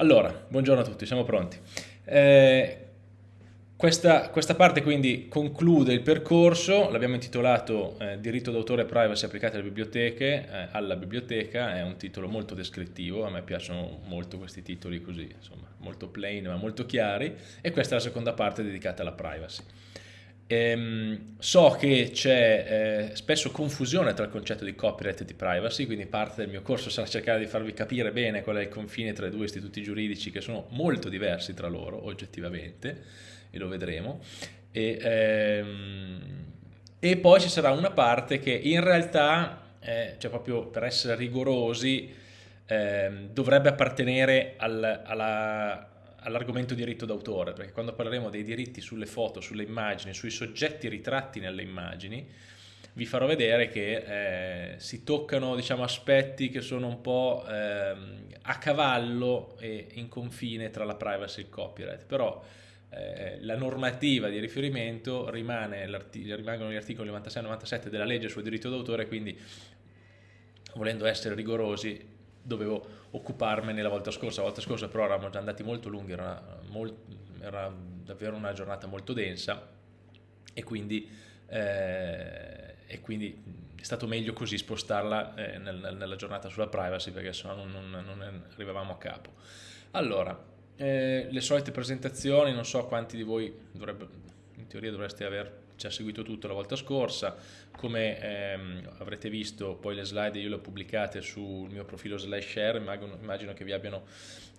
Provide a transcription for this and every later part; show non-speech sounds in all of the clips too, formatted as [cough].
Allora, buongiorno a tutti, siamo pronti. Eh, questa, questa, parte quindi conclude il percorso, l'abbiamo intitolato eh, Diritto d'autore e privacy applicati alle biblioteche, eh, alla biblioteca, è un titolo molto descrittivo, a me piacciono molto questi titoli così, insomma, molto plain ma molto chiari, e questa è la seconda parte dedicata alla privacy. Ehm, so che c'è eh, spesso confusione tra il concetto di copyright e di privacy, quindi parte del mio corso sarà cercare di farvi capire bene qual è il confine tra i due istituti giuridici che sono molto diversi tra loro, oggettivamente, e lo vedremo. E, ehm, e poi ci sarà una parte che in realtà, eh, cioè proprio per essere rigorosi, eh, dovrebbe appartenere al, alla all'argomento diritto d'autore, perché quando parleremo dei diritti sulle foto, sulle immagini, sui soggetti ritratti nelle immagini, vi farò vedere che eh, si toccano diciamo, aspetti che sono un po' eh, a cavallo e in confine tra la privacy e il copyright, però eh, la normativa di riferimento rimane, rimangono gli articoli 96 e 97 della legge sul diritto d'autore, quindi volendo essere rigorosi dovevo occuparmene la volta scorsa, la volta scorsa però eravamo già andati molto lunghi, era, molt, era davvero una giornata molto densa e quindi, eh, e quindi è stato meglio così spostarla eh, nel, nella giornata sulla privacy perché sennò non, non, non arrivavamo a capo. Allora, eh, le solite presentazioni, non so quanti di voi dovrebbe, in teoria dovreste aver ci ha seguito tutto la volta scorsa, come ehm, avrete visto poi le slide io le ho pubblicate sul mio profilo slash share, immagino, immagino che vi abbiano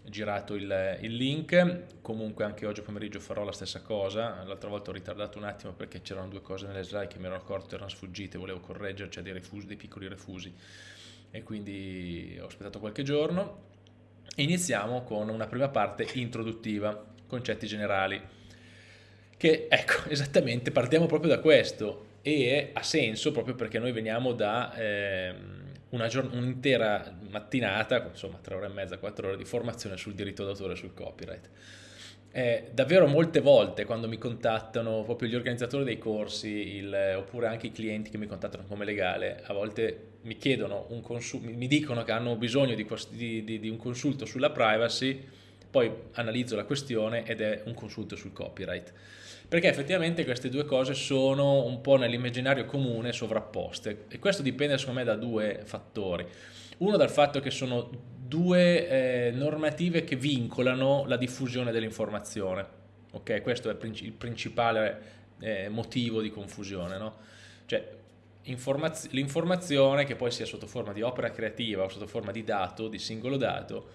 girato il, il, link, comunque anche oggi pomeriggio farò la stessa cosa, l'altra volta ho ritardato un attimo perché c'erano due cose nelle slide che mi ero accorto erano sfuggite, volevo correggerci, cioè dei, refusi, dei piccoli refusi. E quindi ho aspettato qualche giorno. Iniziamo con una prima parte introduttiva, concetti generali che ecco, [laughs] esattamente partiamo proprio da questo e ha senso proprio perché noi veniamo da eh, un'intera mattinata, insomma tre ore e mezza, quattro ore di formazione sul diritto d'autore e sul copyright. Eh, davvero molte volte quando mi contattano proprio gli organizzatori dei corsi il, oppure anche i clienti che mi contattano come legale, a volte mi chiedono, un mi dicono che hanno bisogno di, di, di un consulto sulla privacy, poi analizzo la questione ed è un consulto sul copyright perché effettivamente queste due cose sono un po' nell'immaginario comune sovrapposte e questo dipende secondo me da due fattori. Uno dal fatto che sono due eh, normative che vincolano la diffusione dell'informazione, ok? Questo è il principale eh, motivo di confusione, no? Cioè, l'informazione che poi sia sotto forma di opera creativa o sotto forma di dato, di singolo dato,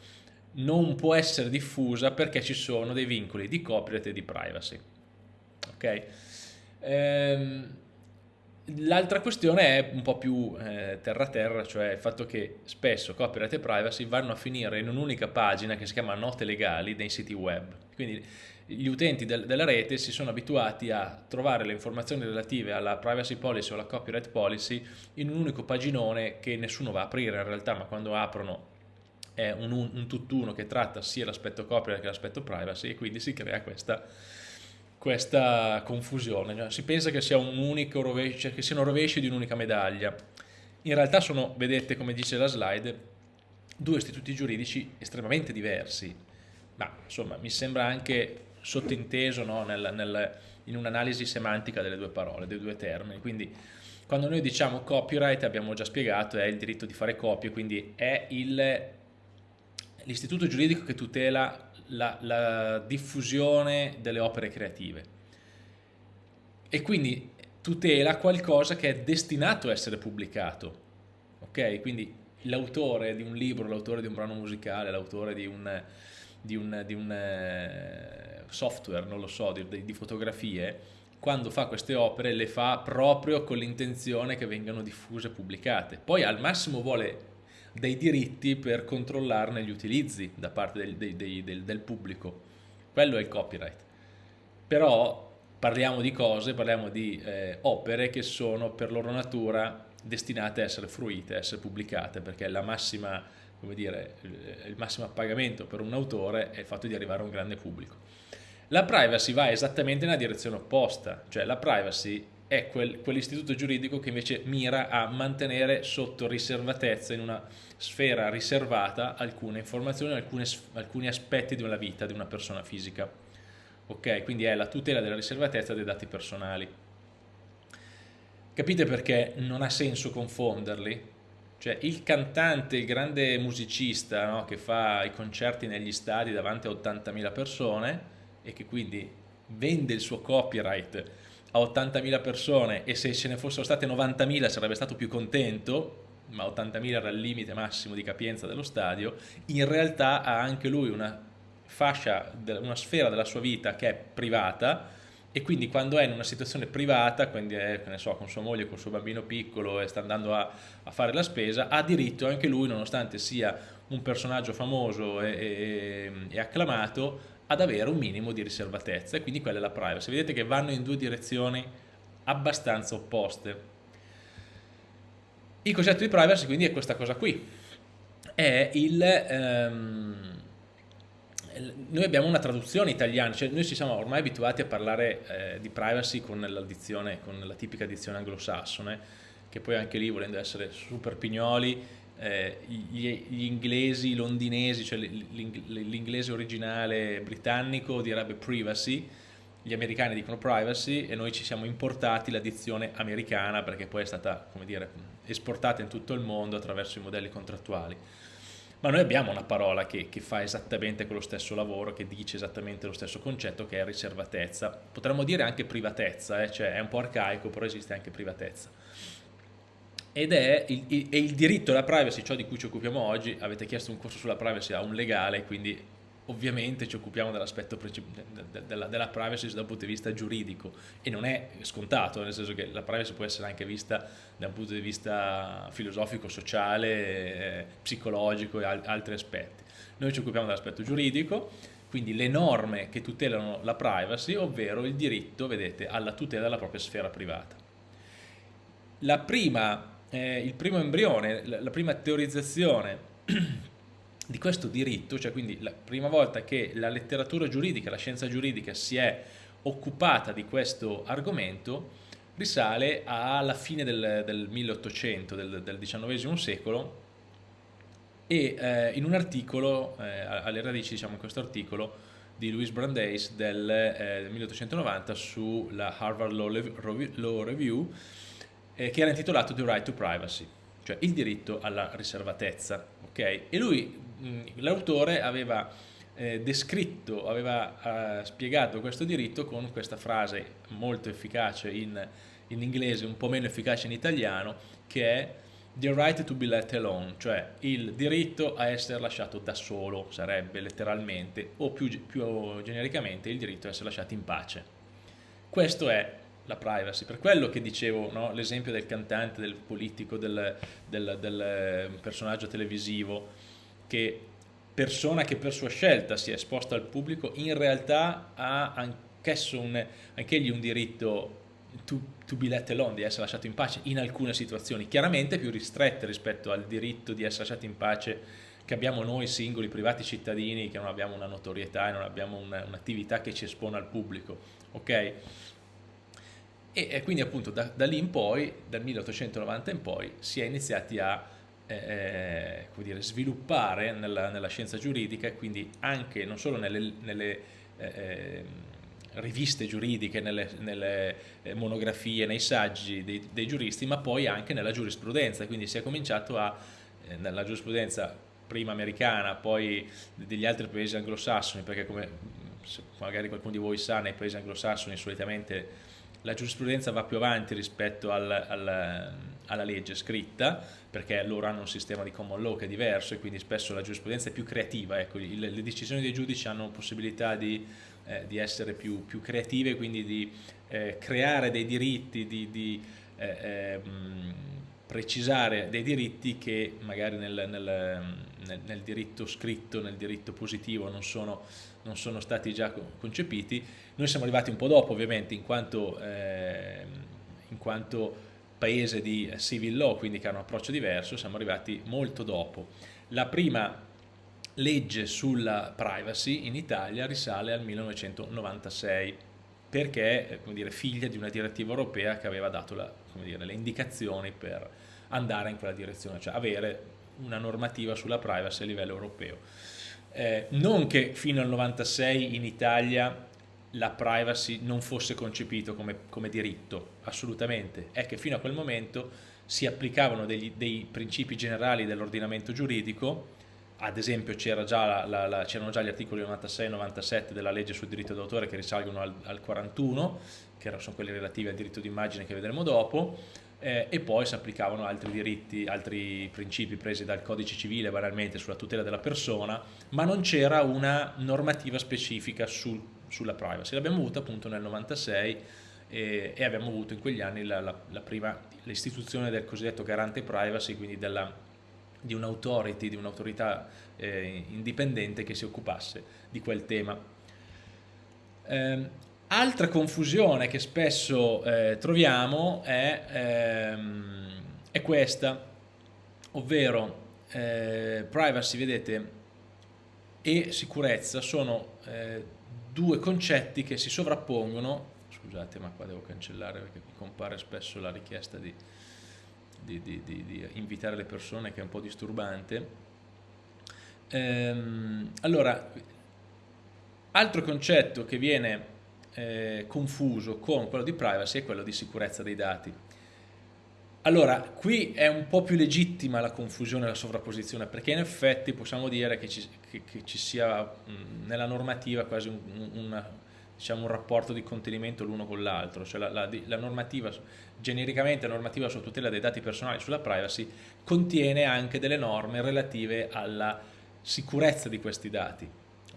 non può essere diffusa perché ci sono dei vincoli di copyright e di privacy ok? Ehm, L'altra questione è un po' più eh, terra-terra, cioè il fatto che spesso copyright e privacy vanno a finire in un'unica pagina che si chiama note legali dei siti web. Quindi gli utenti del, della rete si sono abituati a trovare le informazioni relative alla privacy policy o alla copyright policy in un unico paginone che nessuno va a aprire in realtà, ma quando aprono è un, un tutt'uno che tratta sia l'aspetto copyright che l'aspetto privacy e quindi si crea questa questa confusione, si pensa che sia rovescio, cioè che siano rovesci di un'unica medaglia. In realtà sono, vedete come dice la slide, due istituti giuridici estremamente diversi, ma insomma mi sembra anche sottinteso no, nel, nel, in un'analisi semantica delle due parole, dei due termini, quindi quando noi diciamo copyright abbiamo già spiegato è il diritto di fare copie, quindi è l'istituto giuridico che tutela la, la diffusione delle opere creative e quindi tutela qualcosa che è destinato a essere pubblicato, ok? Quindi l'autore di un libro, l'autore di un brano musicale, l'autore di un, di un, di un eh, software, non lo so, di, di, fotografie, quando fa queste opere le fa proprio con l'intenzione che vengano diffuse e pubblicate. Poi al massimo vuole dei diritti per controllarne gli utilizzi da parte del, del, del, del pubblico. Quello è il copyright. Però parliamo di cose, parliamo di eh, opere che sono per loro natura destinate a essere fruite, a essere pubblicate, perché la massima, come dire, il massimo appagamento per un autore è il fatto di arrivare a un grande pubblico. La privacy va esattamente nella direzione opposta, cioè la privacy è quel, quell'istituto giuridico che invece mira a mantenere sotto riservatezza, in una sfera riservata, alcune informazioni, alcune, alcuni aspetti una vita di una persona fisica. Ok, quindi è la tutela della riservatezza dei dati personali. Capite perché non ha senso confonderli? Cioè il cantante, il grande musicista no, che fa i concerti negli stadi davanti a 80.000 persone e che quindi vende il suo copyright a 80.000 persone e se ce ne fossero state 90.000 sarebbe stato più contento, ma 80.000 era il limite massimo di capienza dello stadio, in realtà ha anche lui una fascia, una sfera della sua vita che è privata e quindi quando è in una situazione privata, quindi è so, con sua moglie, con suo bambino piccolo e sta andando a, a, fare la spesa, ha diritto anche lui, nonostante sia un personaggio famoso e, e, e acclamato, ad avere un minimo di riservatezza e quindi quella è la privacy. Vedete che vanno in due direzioni abbastanza opposte. Il concetto di privacy quindi è questa cosa qui, è il... Um, noi abbiamo una traduzione italiana, cioè noi ci siamo ormai abituati a parlare eh, di privacy con l'addizione, con la tipica addizione anglosassone, che poi anche lì volendo essere super pignoli, eh, gli, gli, inglesi, londinesi, cioè l'inglese originale britannico direbbe privacy, gli americani dicono privacy e noi ci siamo importati l'addizione americana perché poi è stata, come dire, esportata in tutto il mondo attraverso i modelli contrattuali ma noi abbiamo una parola che, che, fa esattamente quello stesso lavoro, che dice esattamente lo stesso concetto che è riservatezza. Potremmo dire anche privatezza, eh? cioè è un po' arcaico, però esiste anche privatezza. Ed è il, il, è il diritto alla privacy, ciò di cui ci occupiamo oggi, avete chiesto un corso sulla privacy a un legale, quindi ovviamente ci occupiamo dell'aspetto della, della, privacy dal punto di vista giuridico e non è scontato, nel senso che la privacy può essere anche vista da un punto di vista filosofico, sociale, eh, psicologico e al, altri aspetti. Noi ci occupiamo dell'aspetto giuridico, quindi le norme che tutelano la privacy, ovvero il diritto, vedete, alla tutela della propria sfera privata. La prima, eh, il primo embrione, la, la prima teorizzazione [clears throat] di questo diritto, cioè quindi la prima volta che la letteratura giuridica, la scienza giuridica si è occupata di questo argomento, risale alla fine del, del 1800, del, del, XIX secolo, e eh, in un articolo, eh, alle radici diciamo in questo articolo, di Louis Brandeis del eh, 1890 sulla Harvard Law, Law Review, eh, che era intitolato The Right to Privacy, cioè il diritto alla riservatezza. Okay? E lui Mm, l'autore aveva eh, descritto, aveva eh, spiegato questo diritto con questa frase molto efficace in, in, inglese, un po' meno efficace in italiano, che è the right to be let alone, cioè il diritto a essere lasciato da solo, sarebbe letteralmente, o più, più genericamente il diritto a essere lasciati in pace. Questo è la privacy, per quello che dicevo, no? l'esempio del cantante, del politico, del, del, del eh, personaggio televisivo, che persona che per sua scelta si è esposta al pubblico in realtà ha anch'esso un, anch'egli un diritto to, to be let alone, di essere lasciato in pace in alcune situazioni, chiaramente più ristrette rispetto al diritto di essere lasciati in pace che abbiamo noi singoli privati cittadini che non abbiamo una notorietà e non abbiamo un'attività un che ci espone al pubblico, ok? E, e quindi appunto da, da lì in poi, dal 1890 in poi, si è iniziati a eh, eh dire, sviluppare nella, nella, scienza giuridica e quindi anche non solo nelle, nelle eh, ehm, riviste giuridiche, nelle, nelle, eh, monografie, nei saggi dei, dei, giuristi, ma poi anche nella giurisprudenza, quindi si è cominciato a, eh, nella giurisprudenza prima americana, poi degli altri paesi anglosassoni, perché come magari qualcuno di voi sa, nei paesi anglosassoni solitamente la giurisprudenza va più avanti rispetto al, al, alla legge scritta, perché loro hanno un sistema di common law che è diverso e quindi spesso la giurisprudenza è più creativa, ecco, le, le decisioni dei giudici hanno possibilità di, eh, di essere più, più, creative, quindi di eh, creare dei diritti, di, di eh, ehm, precisare dei diritti che magari nel, nel, nel, nel, diritto scritto, nel diritto positivo non sono, non sono, stati già concepiti. Noi siamo arrivati un po' dopo ovviamente in quanto, eh, in quanto paese di civil law, quindi che ha un approccio diverso, siamo arrivati molto dopo. La prima legge sulla privacy in Italia risale al 1996 perché come dire, figlia di una direttiva europea che aveva dato la, dire, le indicazioni per andare in quella direzione, cioè avere una normativa sulla privacy a livello europeo. Eh, non che fino al 96 in Italia la privacy non fosse concepito come, come, diritto, assolutamente, è che fino a quel momento si applicavano degli, dei principi generali dell'ordinamento giuridico, ad esempio c'erano già, già, gli articoli 96 e 97 della legge sul diritto d'autore che risalgono al, al 41, che sono quelli relativi al diritto d'immagine che vedremo dopo, eh, e poi si applicavano altri diritti, altri principi presi dal codice civile banalmente sulla tutela della persona, ma non c'era una normativa specifica sul, sulla privacy. L'abbiamo avuta appunto nel 96 e, e abbiamo avuto in quegli anni l'istituzione del cosiddetto garante privacy, quindi della, di un'autority, di un'autorità eh, indipendente che si occupasse di quel tema. Eh, Altra confusione che spesso eh, troviamo è, ehm, è, questa, ovvero eh, privacy, vedete, e sicurezza sono eh, due concetti che si sovrappongono, scusate ma qua devo cancellare perché mi compare spesso la richiesta di, di, di, di invitare le persone che è un po' disturbante. Ehm, allora, altro concetto che viene eh, confuso con quello di privacy e quello di sicurezza dei dati. Allora, qui è un po' più legittima la confusione e la sovrapposizione, perché in effetti possiamo dire che ci, che, che ci sia mh, nella normativa quasi un, un, diciamo, un rapporto di contenimento l'uno con l'altro, cioè la, la, la, normativa, genericamente la normativa sulla tutela dei dati personali, sulla privacy, contiene anche delle norme relative alla sicurezza di questi dati.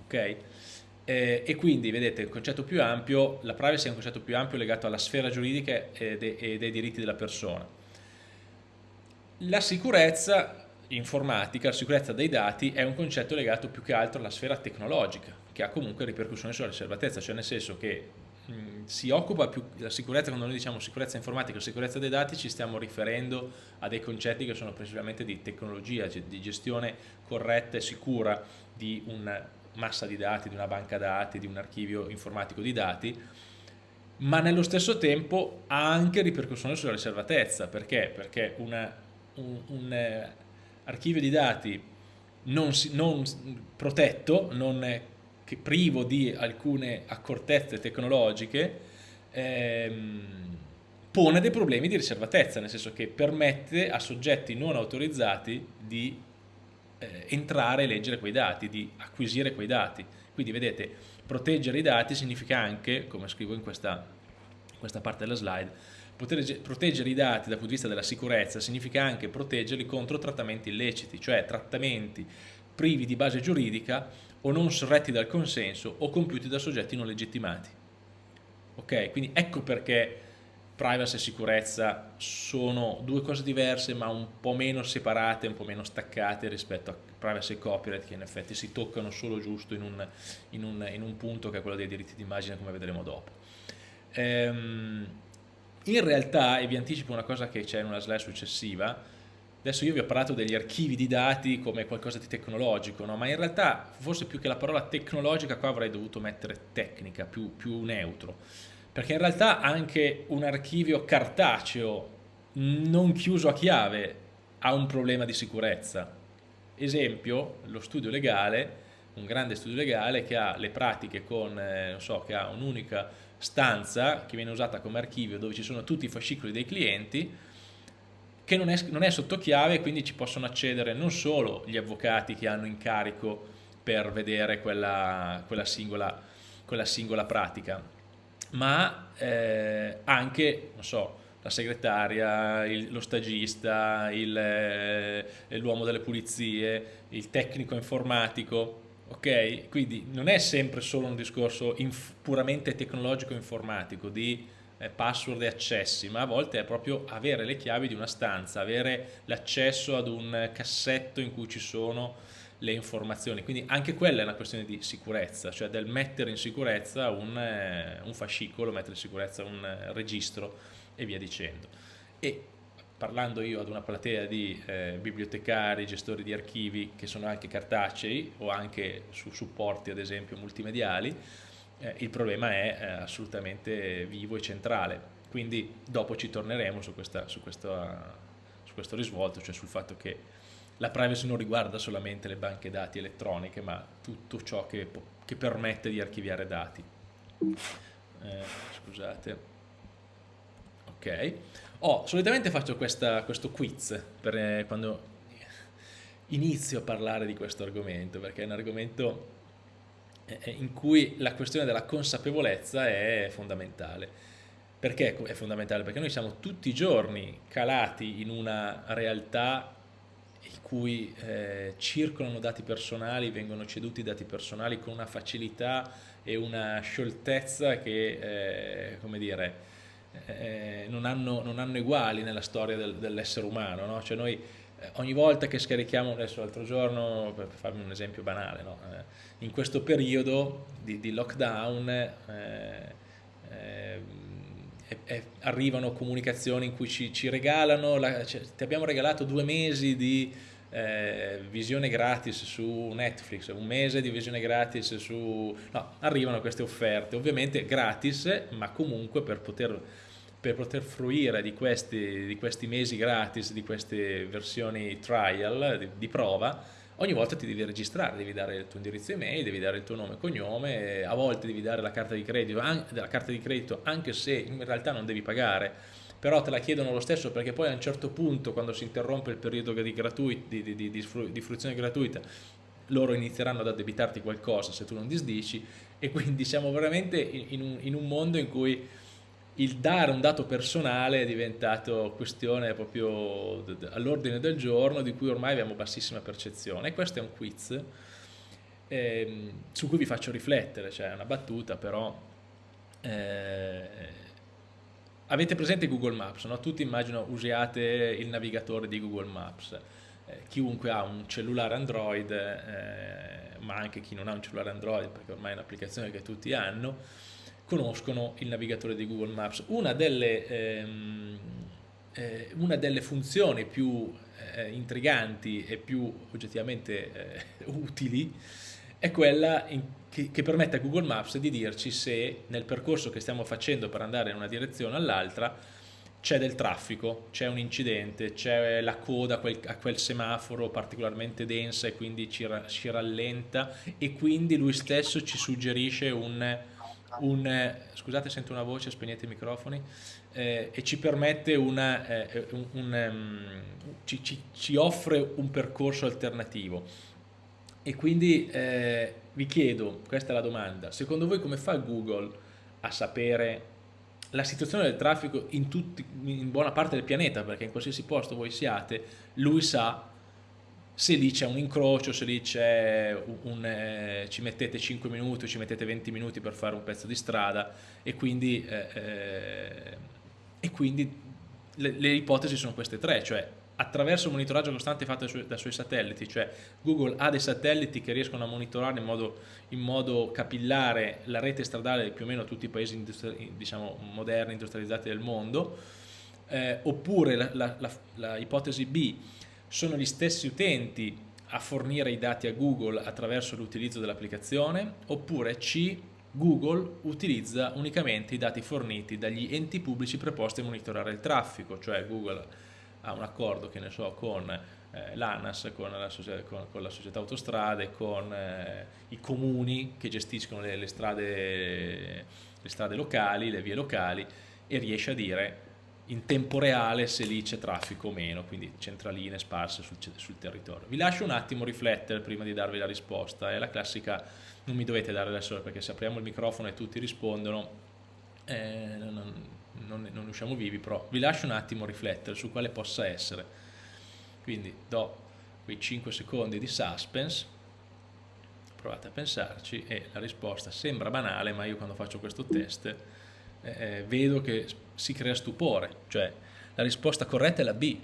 Okay? Eh, e quindi vedete il concetto più ampio, la privacy è un concetto più ampio legato alla sfera giuridica e, de, e dei diritti della persona. La sicurezza informatica, la sicurezza dei dati è un concetto legato più che altro alla sfera tecnologica, che ha comunque ripercussioni sulla riservatezza, cioè nel senso che si occupa più della sicurezza, quando noi diciamo sicurezza informatica o sicurezza dei dati ci stiamo riferendo a dei concetti che sono principalmente di tecnologia, cioè di gestione corretta e sicura di un massa di dati, di una banca dati, di un archivio informatico di dati, ma nello stesso tempo ha anche ripercussioni sulla riservatezza. Perché? Perché una, un, un eh, archivio di dati non, non protetto, non privo di alcune accortezze tecnologiche, ehm, pone dei problemi di riservatezza, nel senso che permette a soggetti non autorizzati di eh, entrare e leggere quei dati, di acquisire quei dati. Quindi vedete, proteggere i dati significa anche, come scrivo in questa, questa parte della slide, proteggere i dati dal punto di vista della sicurezza significa anche proteggerli contro trattamenti illeciti, cioè trattamenti privi di base giuridica o non sorretti dal consenso o compiuti da soggetti non legittimati. Ok, quindi ecco perché privacy e sicurezza sono due cose diverse ma un po' meno separate, un po' meno staccate rispetto a privacy e copyright che in effetti si toccano solo giusto in un, in un, in un punto che è quello dei diritti d'immagine come vedremo dopo. Ehm, in realtà, e vi anticipo una cosa che c'è in una slide successiva, adesso io vi ho parlato degli archivi di dati come qualcosa di tecnologico, no? ma in realtà forse più che la parola tecnologica qua avrei dovuto mettere tecnica, più, più neutro perché in realtà anche un archivio cartaceo non chiuso a chiave ha un problema di sicurezza. Esempio, lo studio legale, un grande studio legale che ha le pratiche con, eh, non so, che ha un'unica stanza che viene usata come archivio dove ci sono tutti i fascicoli dei clienti, che non è, non è sotto chiave, quindi ci possono accedere non solo gli avvocati che hanno incarico per vedere quella, quella, singola, quella singola pratica, ma eh, anche, non so, la segretaria, il, lo stagista, eh, l'uomo delle pulizie, il tecnico informatico, ok? Quindi non è sempre solo un discorso puramente tecnologico informatico di eh, password e accessi, ma a volte è proprio avere le chiavi di una stanza, avere l'accesso ad un cassetto in cui ci sono le informazioni, quindi anche quella è una questione di sicurezza, cioè del mettere in sicurezza un, eh, un fascicolo, mettere in sicurezza un eh, registro e via dicendo. E parlando io ad una platea di eh, bibliotecari, gestori di archivi che sono anche cartacei o anche su supporti ad esempio multimediali, eh, il problema è eh, assolutamente vivo e centrale. Quindi dopo ci torneremo su, questa, su, questa, su questo risvolto, cioè sul fatto che la privacy non riguarda solamente le banche dati elettroniche, ma tutto ciò che, che permette di archiviare dati. Eh, scusate. Ok. Oh, solitamente faccio questa, questo quiz per eh, quando inizio a parlare di questo argomento, perché è un argomento eh, in cui la questione della consapevolezza è fondamentale. Perché è fondamentale? Perché noi siamo tutti i giorni calati in una realtà in cui eh, circolano dati personali, vengono ceduti dati personali con una facilità e una scioltezza che, eh, come dire, eh, non, hanno, non, hanno, uguali nella storia del, dell'essere umano. No? Cioè noi eh, ogni volta che scarichiamo, adesso l'altro giorno, per farvi un esempio banale, no? eh, in questo periodo di, di lockdown eh arrivano comunicazioni in cui ci, ci regalano, la, cioè, ti abbiamo regalato due mesi di eh, visione gratis su Netflix, un mese di visione gratis su... No, arrivano queste offerte, ovviamente gratis, ma comunque per poter per poter fruire di questi, di questi, mesi gratis, di queste versioni trial, di, di, prova, ogni volta ti devi registrare, devi dare il tuo indirizzo email, devi dare il tuo nome e cognome, a volte devi dare la carta di credito, la carta di credito anche se in realtà non devi pagare, però te la chiedono lo stesso perché poi a un certo punto quando si interrompe il periodo di, di, di, di fruizione gratuita loro inizieranno ad addebitarti qualcosa se tu non disdici e quindi siamo veramente in un, in un mondo in cui il dare un dato personale è diventato questione proprio all'ordine del giorno di cui ormai abbiamo bassissima percezione questo è un quiz eh, su cui vi faccio riflettere, cioè è una battuta però eh, avete presente Google Maps, no? tutti immagino usiate il navigatore di Google Maps eh, chiunque ha un cellulare Android eh, ma anche chi non ha un cellulare Android perché ormai è un'applicazione che tutti hanno conoscono il navigatore di Google Maps. Una delle, ehm, eh, una delle funzioni più eh, intriganti e più oggettivamente eh, [laughs] utili è quella in, che, che, permette a Google Maps di dirci se nel percorso che stiamo facendo per andare in una direzione o all'altra c'è del traffico, c'è un incidente, c'è la coda a quel, a quel, semaforo particolarmente densa e quindi ci, ci rallenta e quindi lui stesso ci suggerisce un un, scusate sento una voce, spegnete i microfoni, eh, e ci permette una, eh, un, un, um, ci, ci, ci, offre un percorso alternativo. E quindi eh, vi chiedo, questa è la domanda, secondo voi come fa Google a sapere la situazione del traffico in, tutti, in buona parte del pianeta, perché in qualsiasi posto voi siate, lui sa se lì c'è un incrocio, se lì c'è un, un eh, ci mettete 5 minuti, ci mettete 20 minuti per fare un pezzo di strada e quindi, eh, eh, e quindi le, le, ipotesi sono queste tre, cioè attraverso il monitoraggio costante fatto suoi, dai suoi, satelliti, cioè Google ha dei satelliti che riescono a monitorare in modo, in modo capillare la rete stradale di più o meno tutti i paesi industri diciamo, moderni, industrializzati del mondo, eh, oppure la, la ipotesi B sono gli stessi utenti a fornire i dati a Google attraverso l'utilizzo dell'applicazione oppure C. Google utilizza unicamente i dati forniti dagli enti pubblici preposti a monitorare il traffico, cioè Google ha un accordo che ne so, con eh, l'ANAS, con, con, con la, società autostrade, con eh, i comuni che gestiscono le, le, strade, le strade locali, le vie locali e riesce a dire in tempo reale se lì c'è traffico o meno, quindi centraline sparse sul, sul, territorio. Vi lascio un attimo riflettere prima di darvi la risposta, è la classica, non mi dovete dare adesso perché se apriamo il microfono e tutti rispondono eh, non, non, non usciamo vivi, però vi lascio un attimo riflettere su quale possa essere. Quindi do quei 5 secondi di suspense, provate a pensarci e la risposta sembra banale, ma io quando faccio questo test eh, vedo che si crea stupore, cioè la risposta corretta è la B.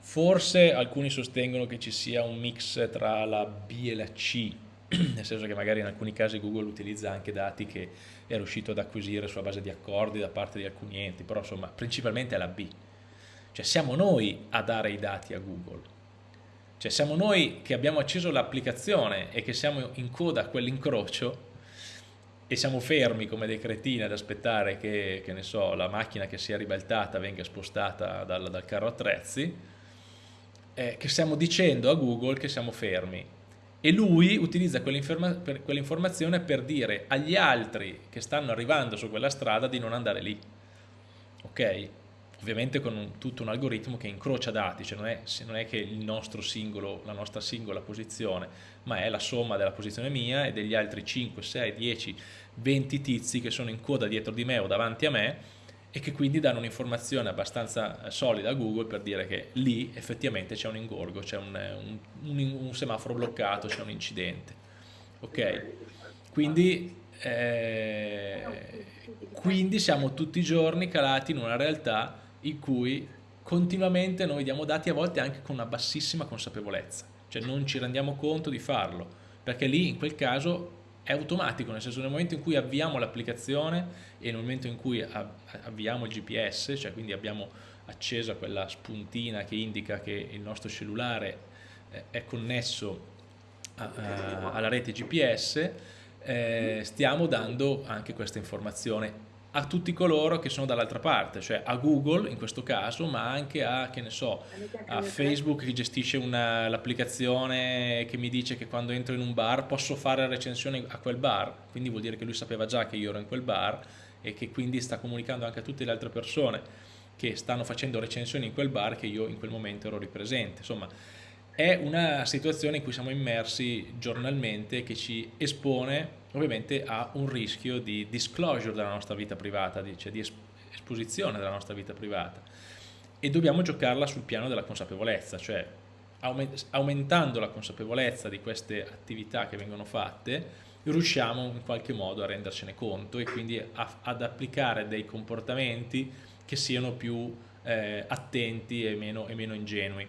Forse alcuni sostengono che ci sia un mix tra la B e la C, [clears throat] nel senso che magari in alcuni casi Google utilizza anche dati che è riuscito ad acquisire sulla base di accordi da parte di alcuni enti, però insomma principalmente è la B. Cioè siamo noi a dare i dati a Google. Cioè siamo noi che abbiamo acceso l'applicazione e che siamo in coda a quell'incrocio, e siamo fermi come dei cretini ad aspettare che, che so, la macchina che si è ribaltata venga spostata dal, dal carro attrezzi, eh, che stiamo dicendo a Google che siamo fermi. E lui utilizza quell'informazione per dire agli altri che stanno arrivando su quella strada di non andare lì. Ok? Ovviamente con un, tutto un algoritmo che incrocia dati, cioè non è, non è che singolo, la nostra singola posizione, ma è la somma della posizione mia e degli altri 5, 6, 10, 20 tizi che sono in coda dietro di me o davanti a me e che quindi danno un'informazione abbastanza eh, solida a Google per dire che lì effettivamente c'è un ingorgo, c'è un, un, un, semaforo bloccato, c'è un incidente. Ok? Quindi eh, quindi siamo tutti i giorni calati in una realtà in cui continuamente noi diamo dati a volte anche con una bassissima consapevolezza, cioè non ci rendiamo conto di farlo, perché lì in quel caso è automatico, nel senso nel momento in cui avviamo l'applicazione e nel momento in cui avviamo il GPS, cioè quindi abbiamo accesa quella spuntina che indica che il nostro cellulare eh, è connesso a, a, alla rete GPS, eh, stiamo dando anche questa informazione a tutti coloro che sono dall'altra parte, cioè a Google in questo caso, ma anche a, che ne so, a Facebook che gestisce l'applicazione che mi dice che quando entro in un bar posso fare recensione a quel bar, quindi vuol dire che lui sapeva già che io ero in quel bar e che quindi sta comunicando anche a tutte le altre persone che stanno facendo recensioni in quel bar che io in quel momento ero ripresente. Insomma, è una situazione in cui siamo immersi giornalmente che ci espone ovviamente a un rischio di disclosure della nostra vita privata, cioè di esposizione della nostra vita privata e dobbiamo giocarla sul piano della consapevolezza, cioè aumentando la consapevolezza di queste attività che vengono fatte riusciamo in qualche modo a rendercene conto e quindi ad applicare dei comportamenti che siano più eh, attenti e meno, e meno ingenui.